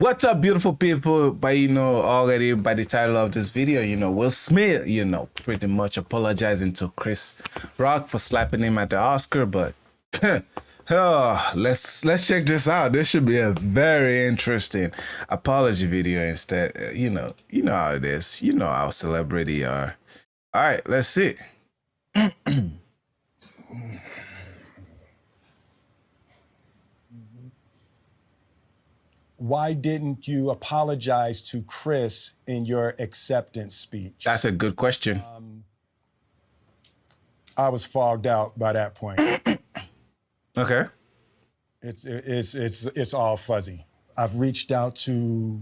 What's up, beautiful people? By you know already by the title of this video, you know Will Smith, you know, pretty much apologizing to Chris Rock for slapping him at the Oscar, but oh, let's let's check this out. This should be a very interesting apology video. Instead, uh, you know, you know how it is. You know how celebrity are. All right, let's see. why didn't you apologize to Chris in your acceptance speech? That's a good question. Um, I was fogged out by that point. okay. It's it's it's it's all fuzzy. I've reached out to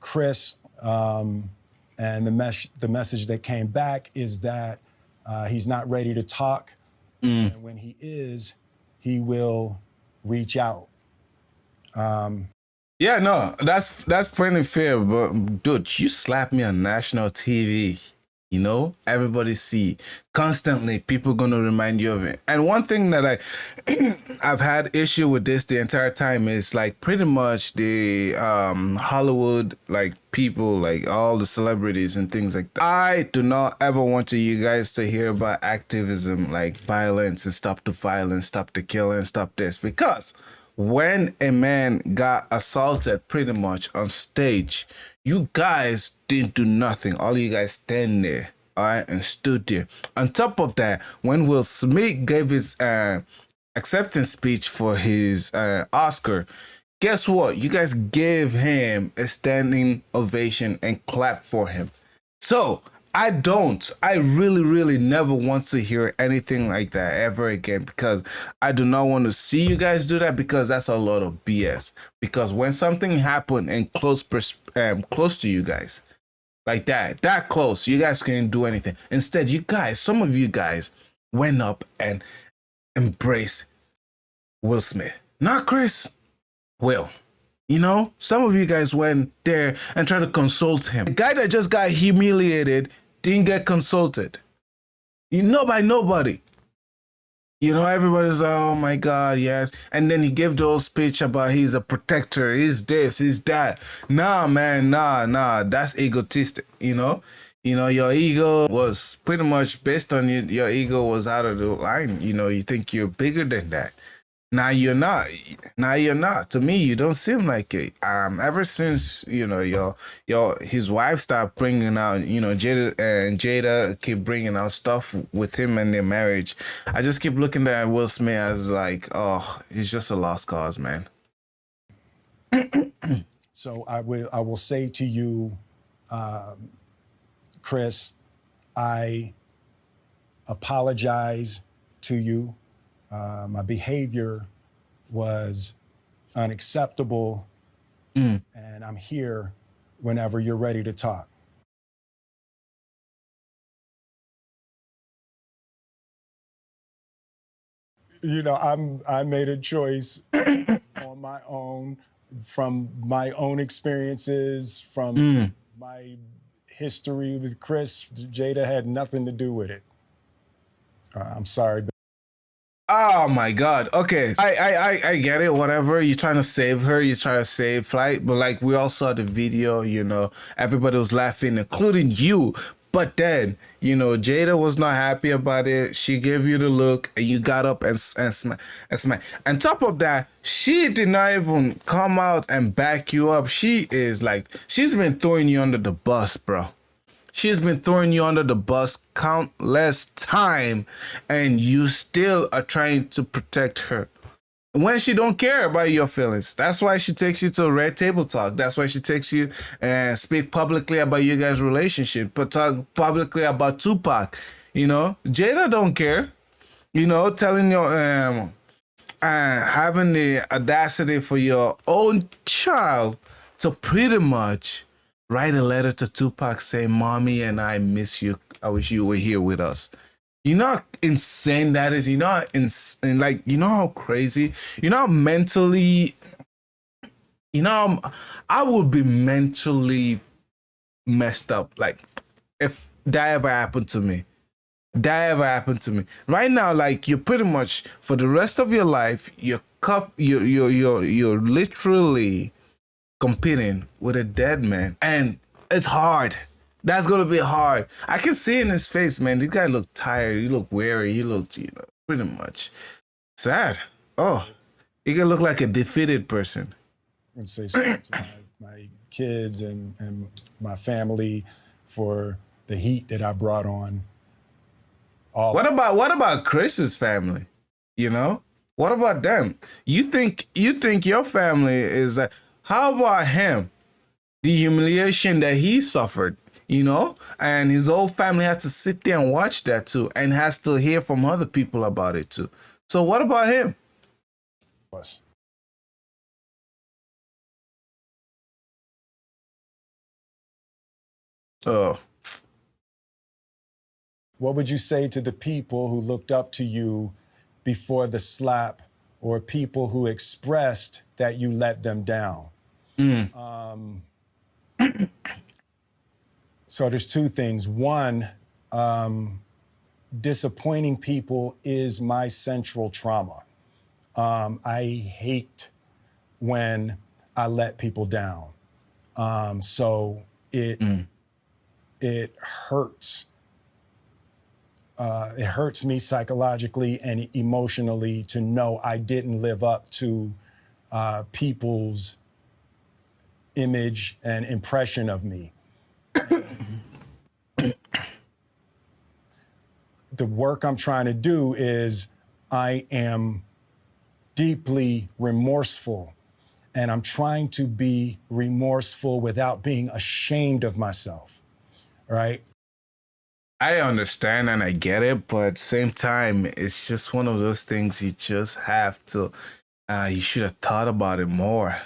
Chris, um, and the mes- the message that came back is that uh, he's not ready to talk, mm. and when he is, he will reach out. Um, yeah, no, that's that's pretty fair, but dude, you slap me on national TV. You know, everybody see constantly. People gonna remind you of it. And one thing that I, I've had issue with this the entire time is like pretty much the um Hollywood like people, like all the celebrities and things like that. I do not ever want to you guys to hear about activism like violence and stop the violence, stop the killing, stop this because when a man got assaulted pretty much on stage, you guys didn't do nothing. All you guys stand there, all right, and stood there. On top of that, when Will Smith gave his uh, acceptance speech for his uh, Oscar, guess what? You guys gave him a standing ovation and clap for him. So I don't. I really, really never want to hear anything like that ever again because I do not want to see you guys do that because that's a lot of BS. Because when something happened and close, um, close to you guys, like that, that close, you guys couldn't do anything. Instead, you guys, some of you guys, went up and embraced Will Smith, not Chris. Will. You know, some of you guys went there and tried to consult him. The guy that just got humiliated didn't get consulted. You know by nobody. You know, everybody's like, oh my God, yes. And then he gave the whole speech about he's a protector, he's this, he's that. Nah, man, nah, nah, that's egotistic, you know? You know, your ego was pretty much based on you, your ego was out of the line. You know, you think you're bigger than that. Now you're not. Now you're not. To me, you don't seem like it. Um, ever since you know your your his wife stopped bringing out, you know, Jada and Jada keep bringing out stuff with him and their marriage. I just keep looking at Will Smith as like, oh, he's just a lost cause, man. so I will I will say to you, um, Chris, I apologize to you uh, my behavior was unacceptable, mm. and I'm here whenever you're ready to talk. You know, I'm I made a choice on my own from my own experiences, from mm. my history with Chris. Jada had nothing to do with it. Uh, I'm sorry. Oh my god. Okay. I, I I I get it. Whatever. You're trying to save her. You're trying to save flight. But like we all saw the video, you know, everybody was laughing, including you. But then, you know, Jada was not happy about it. She gave you the look and you got up and and smack and smack. On top of that, she did not even come out and back you up. She is like she's been throwing you under the bus, bro. She's been throwing you under the bus countless time and you still are trying to protect her. When she don't care about your feelings. That's why she takes you to a red table talk. That's why she takes you and speak publicly about you guys' relationship, but talk publicly about Tupac. You know, Jada don't care. You know, telling your um uh, having the audacity for your own child to pretty much write a letter to Tupac saying, Mommy and I miss you. I wish you were here with us. You know how insane that is? You know how insane, like, you know how crazy? You know how mentally, you know, I would be mentally messed up. Like, if that ever happened to me, that ever happened to me. Right now, like, you're pretty much, for the rest of your life, you're cup, you're, you're, you're, you're literally competing with a dead man. And it's hard. That's gonna be hard. I can see in his face, man. This guy look tired. He look weary. He looked, you know, pretty much sad. Oh, he can look like a defeated person. And say something to my, my kids and, and my family for the heat that I brought on. All what about what about Chris's family? You know, what about them? You think you think your family is like? How about him? The humiliation that he suffered, you know, and his whole family has to sit there and watch that too, and has to hear from other people about it too. So what about him? Us. Oh. What would you say to the people who looked up to you before the slap or people who expressed that you let them down? Mm. Um, so there's two things. One, um, disappointing people is my central trauma. Um, I hate when I let people down. Um, so it mm. it hurts. Uh, it hurts me psychologically and emotionally to know I didn't live up to uh, people's image and impression of me. the work I'm trying to do is I am deeply remorseful and I'm trying to be remorseful without being ashamed of myself, right? I understand and I get it, but same time, it's just one of those things you just have to, uh, you should have thought about it more,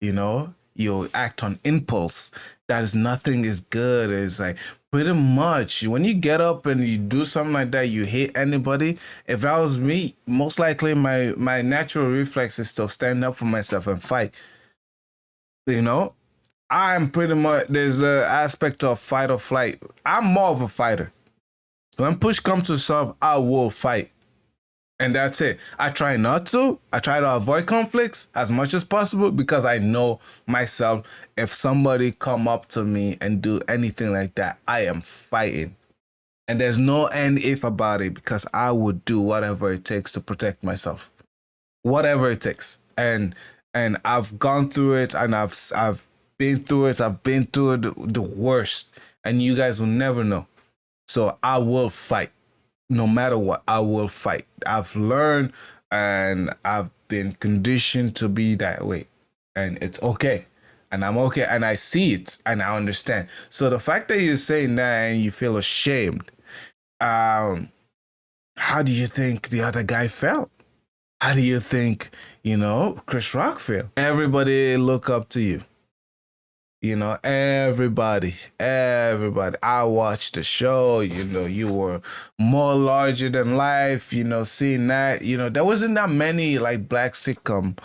you know? You act on impulse. That is nothing is good. It's like pretty much when you get up and you do something like that you hit anybody if that was me most likely my my natural reflex is to stand up for myself and fight you know i'm pretty much there's a aspect of fight or flight i'm more of a fighter when push comes to shove i will fight and that's it. I try not to. I try to avoid conflicts as much as possible because I know myself. If somebody come up to me and do anything like that, I am fighting. And there's no end if about it because I would do whatever it takes to protect myself. Whatever it takes. And and I've gone through it and I've I've been through it. I've been through the, the worst. And you guys will never know. So I will fight no matter what, I will fight. I've learned and I've been conditioned to be that way. And it's okay. And I'm okay. And I see it and I understand. So the fact that you're saying that and you feel ashamed, um, how do you think the other guy felt? How do you think, you know, Chris Rock felt? Everybody look up to you. You know, everybody, everybody. I watched the show. You know, you were more larger than life. You know, seeing that. You know, there wasn't that many like black sitcom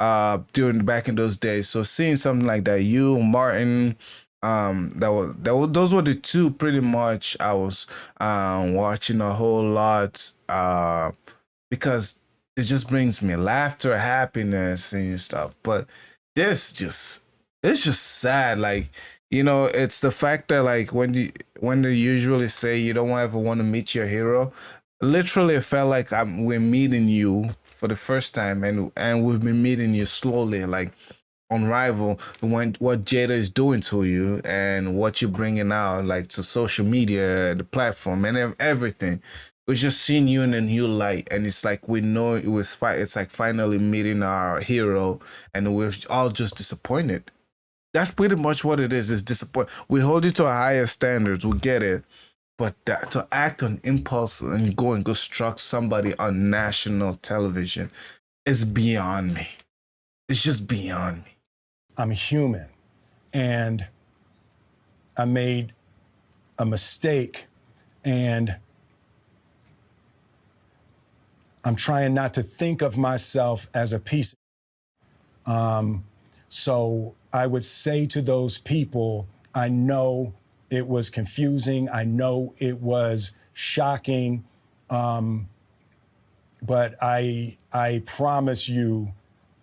uh during back in those days. So seeing something like that, you Martin, um, that was that was those were the two pretty much I was um watching a whole lot uh because it just brings me laughter, happiness, and stuff. But this just it's just sad. Like, you know, it's the fact that like when you when they usually say you don't ever want to meet your hero, literally it felt like I'm we're meeting you for the first time and and we've been meeting you slowly, like on rival when what Jada is doing to you and what you're bringing out like to social media, the platform and everything. We're just seeing you in a new light, and it's like we know it was. Fi- it's like finally meeting our hero, and we're all just disappointed that's pretty much what it is. It's disappoint. We hold you to a higher standards. We get it. But that, to act on impulse and go and go struck somebody on national television is beyond me. It's just beyond me. I'm human. And I made a mistake. And I'm trying not to think of myself as a piece. Um, so I would say to those people, I know it was confusing. I know it was shocking. Um, but I, I promise you,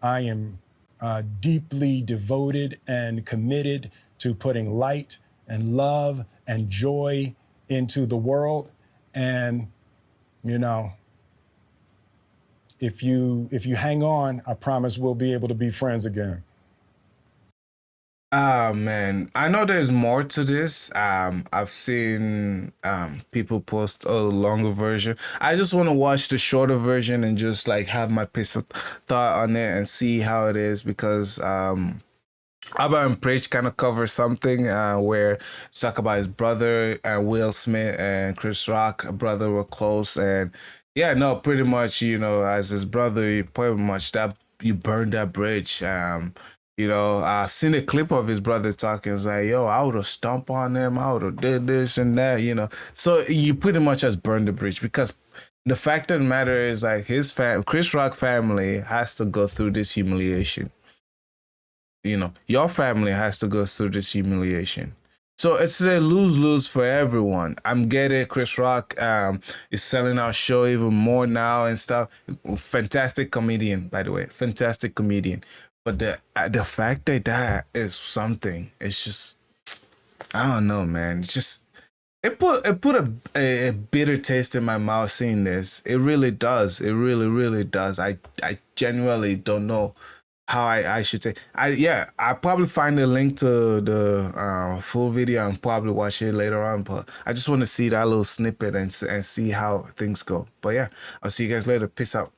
I am uh, deeply devoted and committed to putting light and love and joy into the world. And, you know, if you if you hang on, I promise we'll be able to be friends again. Ah man, I know there's more to this. Um, I've seen um people post a longer version. I just want to watch the shorter version and just like have my piece of thought on it and see how it is because um Aba and Preach kind of cover something uh, where talk about his brother and Will Smith and Chris Rock, brother were close and yeah, no, pretty much you know as his brother, you pretty much that you burned that bridge. Um, you know, I've seen a clip of his brother talking. It's like, yo, I would have stomped on them. I would have did this and that, you know. So you pretty much has burned the bridge because the fact of the matter is like his fam, Chris Rock family has to go through this humiliation. You know, your family has to go through this humiliation. So it's a lose lose for everyone. I'm getting Chris Rock um, is selling our show even more now and stuff. Fantastic comedian, by the way, fantastic comedian. But the uh, the fact that that is something, it's just I don't know, man. It's just it put it put a, a, a bitter taste in my mouth seeing this. It really does. It really really does. I I genuinely don't know how I, I should say I yeah I probably find a link to the uh, full video and probably watch it later on but I just want to see that little snippet and and see how things go but yeah I'll see you guys later peace out